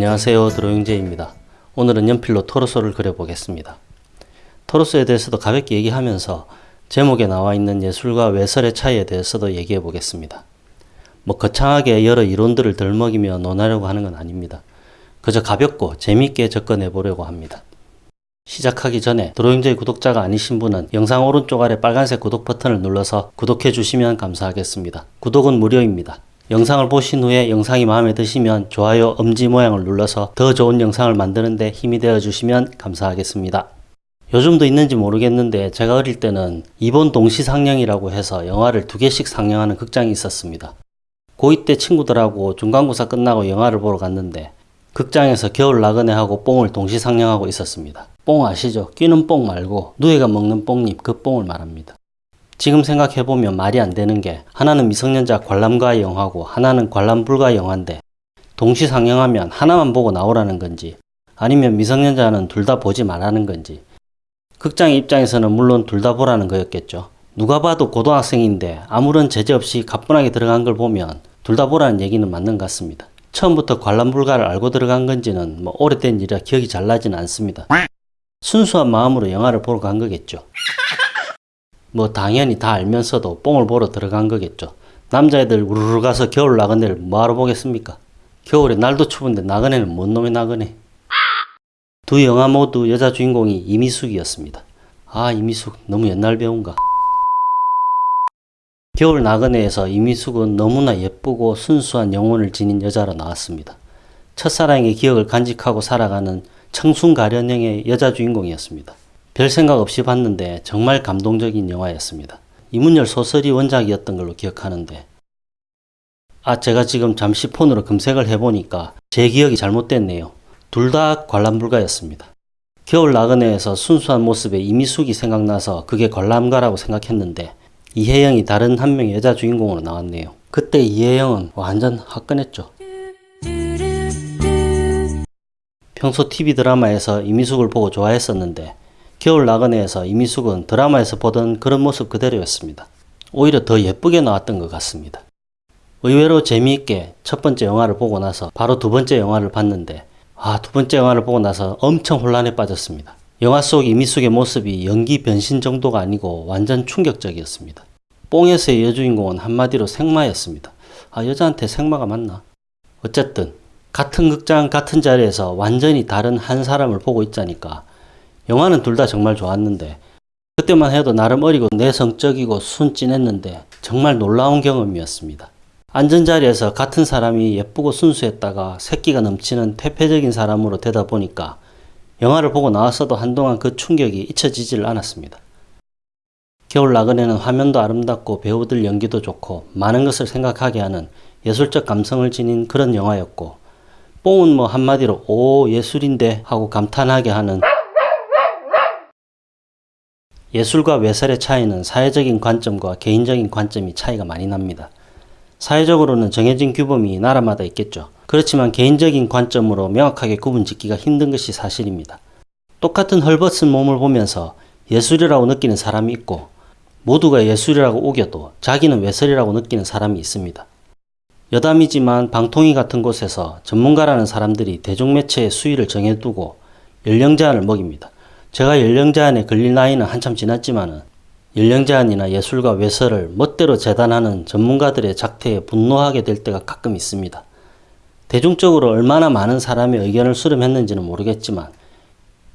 안녕하세요 드로잉제입니다. 오늘은 연필로 토로소를 그려보겠습니다. 토로소에 대해서도 가볍게 얘기하면서 제목에 나와 있는 예술과 외설의 차이에 대해서도 얘기해 보겠습니다. 뭐 거창하게 여러 이론들을 덜먹이며 논하려고 하는 건 아닙니다. 그저 가볍고 재미있게 접근해 보려고 합니다. 시작하기 전에 드로잉제이 구독자가 아니신 분은 영상 오른쪽 아래 빨간색 구독 버튼을 눌러서 구독해 주시면 감사하겠습니다. 구독은 무료입니다. 영상을 보신 후에 영상이 마음에 드시면 좋아요 엄지 모양을 눌러서 더 좋은 영상을 만드는데 힘이 되어 주시면 감사하겠습니다. 요즘도 있는지 모르겠는데 제가 어릴 때는 이번 동시상영이라고 해서 영화를 두 개씩 상영하는 극장이 있었습니다. 고2 때 친구들하고 중간고사 끝나고 영화를 보러 갔는데 극장에서 겨울 나그네 하고 뽕을 동시상영하고 있었습니다. 뽕 아시죠? 끼는 뽕 말고 누에가 먹는 뽕잎 그 뽕을 말합니다. 지금 생각해보면 말이 안 되는 게 하나는 미성년자 관람가 영화고 하나는 관람 불가 영화인데 동시 상영하면 하나만 보고 나오라는 건지 아니면 미성년자는 둘 다 보지 말라는 건지 극장 입장에서는 물론 둘 다 보라는 거였겠죠. 누가 봐도 고등학생인데 아무런 제재 없이 가뿐하게 들어간 걸 보면 둘 다 보라는 얘기는 맞는 것 같습니다. 처음부터 관람 불가를 알고 들어간 건지는 뭐 오래된 일이라 기억이 잘 나지는 않습니다. 순수한 마음으로 영화를 보러 간 거겠죠. 뭐 당연히 다 알면서도 뽕을 보러 들어간 거겠죠. 남자애들 우르르 가서 겨울 나그네를 뭐하러 보겠습니까? 겨울에 날도 추운데 나그네는 뭔 놈의 나그네? 두 영화 모두 여자 주인공이 이미숙이었습니다. 아 이미숙 너무 옛날 배우인가? 겨울 나그네에서 이미숙은 너무나 예쁘고 순수한 영혼을 지닌 여자로 나왔습니다. 첫사랑의 기억을 간직하고 살아가는 청순가련형의 여자 주인공이었습니다. 별 생각 없이 봤는데 정말 감동적인 영화였습니다. 이문열 소설이 원작이었던 걸로 기억하는데 아 제가 지금 잠시 폰으로 검색을 해보니까 제 기억이 잘못됐네요. 둘 다 관람 불가였습니다. 겨울 나그네에서 순수한 모습에 이미숙이 생각나서 그게 관람가라고 생각했는데 이혜영이 다른 한 명의 여자 주인공으로 나왔네요. 그때 이혜영은 완전 화끈했죠. 평소 TV 드라마에서 이미숙을 보고 좋아했었는데 겨울 나그네에서 이미숙은 드라마에서 보던 그런 모습 그대로였습니다. 오히려 더 예쁘게 나왔던 것 같습니다. 의외로 재미있게 첫 번째 영화를 보고 나서 바로 두 번째 영화를 봤는데 아, 두 번째 영화를 보고 나서 엄청 혼란에 빠졌습니다. 영화 속 이미숙의 모습이 연기 변신 정도가 아니고 완전 충격적이었습니다. 뽕에서의 여주인공은 한마디로 생마였습니다. 아, 여자한테 생마가 맞나? 어쨌든 같은 극장 같은 자리에서 완전히 다른 한 사람을 보고 있자니까 영화는 둘 다 정말 좋았는데 그때만 해도 나름 어리고 내성적이고 순진했는데 정말 놀라운 경험이었습니다. 앉은 자리에서 같은 사람이 예쁘고 순수했다가 새끼가 넘치는 퇴폐적인 사람으로 되다 보니까 영화를 보고 나왔어도 한동안 그 충격이 잊혀지질 않았습니다. 겨울 나그네는 화면도 아름답고 배우들 연기도 좋고 많은 것을 생각하게 하는 예술적 감성을 지닌 그런 영화였고 뽕은 뭐 한마디로 오 예술인데 하고 감탄하게 하는 예술과 외설의 차이는 사회적인 관점과 개인적인 관점이 차이가 많이 납니다. 사회적으로는 정해진 규범이 나라마다 있겠죠. 그렇지만 개인적인 관점으로 명확하게 구분 짓기가 힘든 것이 사실입니다. 똑같은 헐벗은 몸을 보면서 예술이라고 느끼는 사람이 있고 모두가 예술이라고 우겨도 자기는 외설이라고 느끼는 사람이 있습니다. 여담이지만 방통위 같은 곳에서 전문가라는 사람들이 대중매체의 수위를 정해두고 연령 제한을 먹입니다. 제가 연령 제한에 걸릴 나이는 한참 지났지만은 연령 제한이나 예술과 외설을 멋대로 재단하는 전문가들의 작태에 분노하게 될 때가 가끔 있습니다. 대중적으로 얼마나 많은 사람의 의견을 수렴했는지는 모르겠지만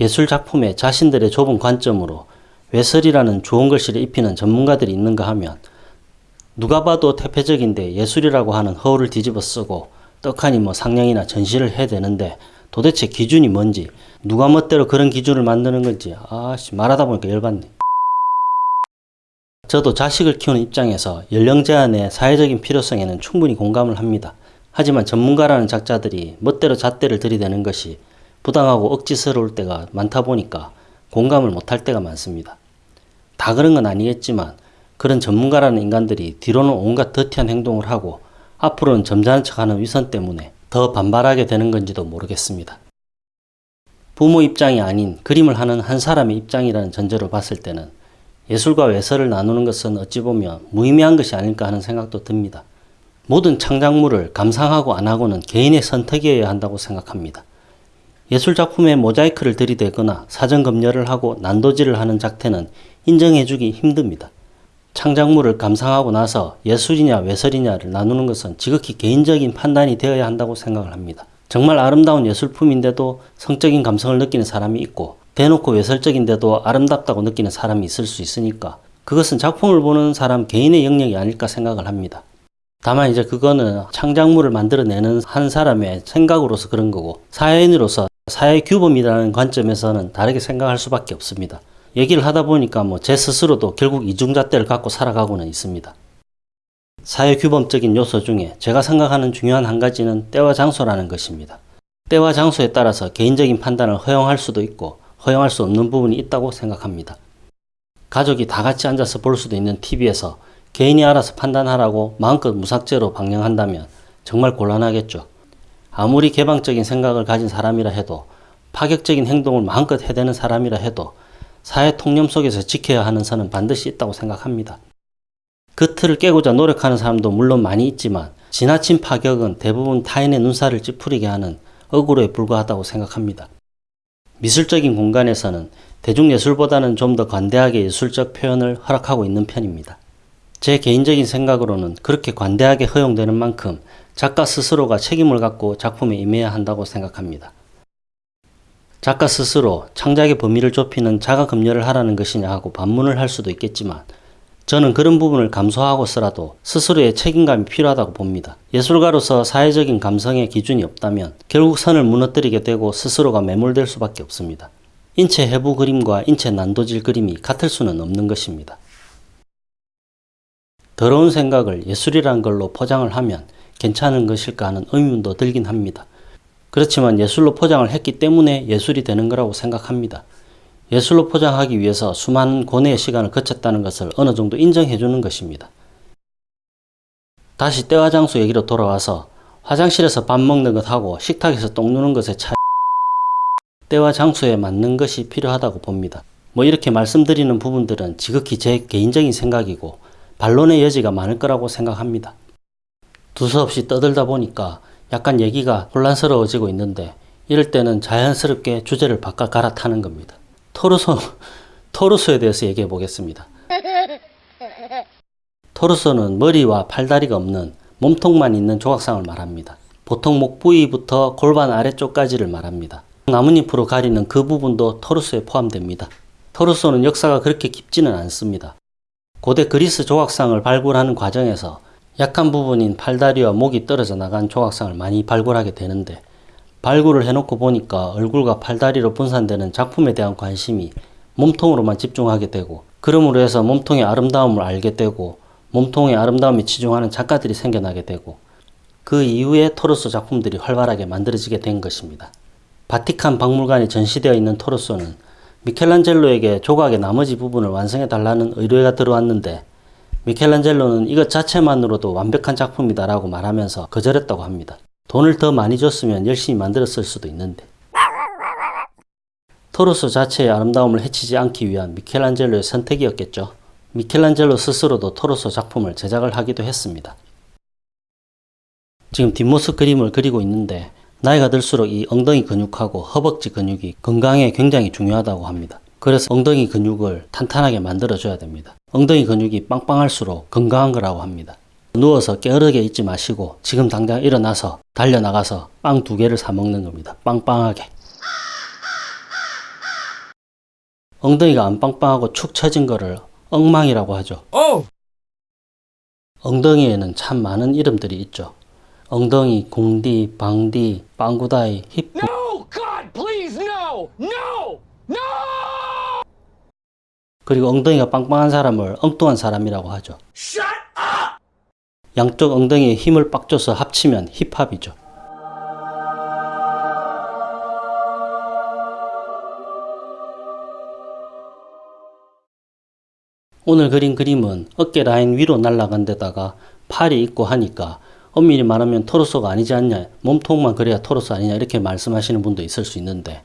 예술 작품에 자신들의 좁은 관점으로 외설이라는 좋은 글씨를 입히는 전문가들이 있는가 하면 누가 봐도 태폐적인데 예술이라고 하는 허울을 뒤집어 쓰고 떡하니 뭐 상영이나 전시를 해야 되는데 도대체 기준이 뭔지 누가 멋대로 그런 기준을 만드는 건지 아씨 말하다 보니까 열받네. 저도 자식을 키우는 입장에서 연령 제한의 사회적인 필요성에는 충분히 공감을 합니다. 하지만 전문가라는 작자들이 멋대로 잣대를 들이대는 것이 부당하고 억지스러울 때가 많다 보니까 공감을 못할 때가 많습니다. 다 그런 건 아니겠지만 그런 전문가라는 인간들이 뒤로는 온갖 더티한 행동을 하고 앞으로는 점잖은 척하는 위선 때문에 더 반발하게 되는 건지도 모르겠습니다. 부모 입장이 아닌 그림을 하는 한 사람의 입장이라는 전제로 봤을 때는 예술과 외설을 나누는 것은 어찌 보면 무의미한 것이 아닐까 하는 생각도 듭니다. 모든 창작물을 감상하고 안 하고는 개인의 선택이어야 한다고 생각합니다. 예술작품에 모자이크를 들이대거나 사전 검열을 하고 난도질을 하는 작태는 인정해주기 힘듭니다. 창작물을 감상하고 나서 예술이냐 외설이냐를 나누는 것은 지극히 개인적인 판단이 되어야 한다고 생각을 합니다. 정말 아름다운 예술품인데도 성적인 감성을 느끼는 사람이 있고 대놓고 외설적인데도 아름답다고 느끼는 사람이 있을 수 있으니까 그것은 작품을 보는 사람 개인의 영역이 아닐까 생각을 합니다. 다만 이제 그거는 창작물을 만들어내는 한 사람의 생각으로서 그런 거고 사회인으로서 사회 규범이라는 관점에서는 다르게 생각할 수밖에 없습니다. 얘기를 하다 보니까 뭐 제 스스로도 결국 이중잣대를 갖고 살아가고는 있습니다. 사회 규범적인 요소 중에 제가 생각하는 중요한 한 가지는 때와 장소라는 것입니다. 때와 장소에 따라서 개인적인 판단을 허용할 수도 있고 허용할 수 없는 부분이 있다고 생각합니다. 가족이 다 같이 앉아서 볼 수도 있는 TV에서 개인이 알아서 판단하라고 마음껏 무삭제로 방영한다면 정말 곤란하겠죠. 아무리 개방적인 생각을 가진 사람이라 해도 파격적인 행동을 마음껏 해대는 사람이라 해도 사회 통념 속에서 지켜야 하는 선은 반드시 있다고 생각합니다. 그 틀을 깨고자 노력하는 사람도 물론 많이 있지만 지나친 파격은 대부분 타인의 눈살을 찌푸리게 하는 억울에 불과하다고 생각합니다. 미술적인 공간에서는 대중예술보다는 좀 더 관대하게 예술적 표현을 허락하고 있는 편입니다. 제 개인적인 생각으로는 그렇게 관대하게 허용되는 만큼 작가 스스로가 책임을 갖고 작품에 임해야 한다고 생각합니다. 작가 스스로 창작의 범위를 좁히는 자가 검열을 하라는 것이냐 하고 반문을 할 수도 있겠지만 저는 그런 부분을 감수하고서라도 스스로의 책임감이 필요하다고 봅니다. 예술가로서 사회적인 감성의 기준이 없다면 결국 선을 무너뜨리게 되고 스스로가 매몰될 수밖에 없습니다. 인체 해부 그림과 인체 난도질 그림이 같을 수는 없는 것입니다. 더러운 생각을 예술이란 걸로 포장을 하면 괜찮은 것일까 하는 의문도 들긴 합니다. 그렇지만 예술로 포장을 했기 때문에 예술이 되는 거라고 생각합니다. 예술로 포장하기 위해서 수많은 고뇌의 시간을 거쳤다는 것을 어느 정도 인정해 주는 것입니다. 다시 때와 장소 얘기로 돌아와서 화장실에서 밥 먹는 것하고 식탁에서 똥 누는 것의 차이 때와 장소에 맞는 것이 필요하다고 봅니다. 뭐 이렇게 말씀드리는 부분들은 지극히 제 개인적인 생각이고 반론의 여지가 많을 거라고 생각합니다. 두서없이 떠들다 보니까 약간 얘기가 혼란스러워지고 있는데 이럴 때는 자연스럽게 주제를 바꿔 갈아타는 겁니다. 토르소, 토르소에 대해서 얘기해 보겠습니다. 토르소는 머리와 팔다리가 없는 몸통만 있는 조각상을 말합니다. 보통 목 부위부터 골반 아래쪽까지를 말합니다. 나뭇잎으로 가리는 그 부분도 토르소에 포함됩니다. 토르소는 역사가 그렇게 깊지는 않습니다. 고대 그리스 조각상을 발굴하는 과정에서 약한 부분인 팔다리와 목이 떨어져 나간 조각상을 많이 발굴하게 되는데 발굴을 해놓고 보니까 얼굴과 팔다리로 분산되는 작품에 대한 관심이 몸통으로만 집중하게 되고 그러므로 해서 몸통의 아름다움을 알게 되고 몸통의 아름다움에 치중하는 작가들이 생겨나게 되고 그 이후에 토르소 작품들이 활발하게 만들어지게 된 것입니다. 바티칸 박물관에 전시되어 있는 토르소는 미켈란젤로에게 조각의 나머지 부분을 완성해 달라는 의뢰가 들어왔는데 미켈란젤로는 이것 자체만으로도 완벽한 작품이다라고 말하면서 거절했다고 합니다. 돈을 더 많이 줬으면 열심히 만들었을 수도 있는데. 토르소 자체의 아름다움을 해치지 않기 위한 미켈란젤로의 선택이었겠죠. 미켈란젤로 스스로도 토르소 작품을 제작을 하기도 했습니다. 지금 뒷모습 그림을 그리고 있는데 나이가 들수록 이 엉덩이 근육하고 허벅지 근육이 건강에 굉장히 중요하다고 합니다. 그래서 엉덩이 근육을 탄탄하게 만들어줘야 됩니다. 엉덩이 근육이 빵빵할수록 건강한 거라고 합니다. 누워서 게으르게 있지 마시고 지금 당장 일어나서 달려나가서 빵 두 개를 사 먹는 겁니다. 빵빵하게. 엉덩이가 안 빵빵하고 축 처진 거를 엉망이라고 하죠. 엉덩이에는 참 많은 이름들이 있죠. 엉덩이, 공디, 방디, 빵구다이, 힙, No! God, please! No! No! 그리고 엉덩이가 빵빵한 사람을 엉뚱한 사람이라고 하죠. Shut up! 양쪽 엉덩이에 힘을 빡 줘서 합치면 힙합이죠. 오늘 그린 그림은 어깨 라인 위로 날아간 데다가 팔이 있고 하니까 엄밀히 말하면 토르소가 아니지 않냐 몸통만 그래야 토르소 아니냐 이렇게 말씀하시는 분도 있을 수 있는데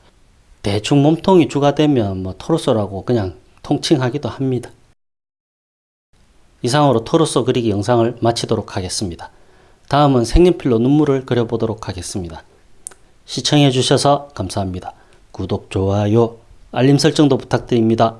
대충 몸통이 주가 되면 뭐 토르소라고 그냥 통칭하기도 합니다. 이상으로 토르소 그리기 영상을 마치도록 하겠습니다. 다음은 색연필로 눈물을 그려보도록 하겠습니다. 시청해 주셔서 감사합니다. 구독, 좋아요, 알림 설정도 부탁드립니다.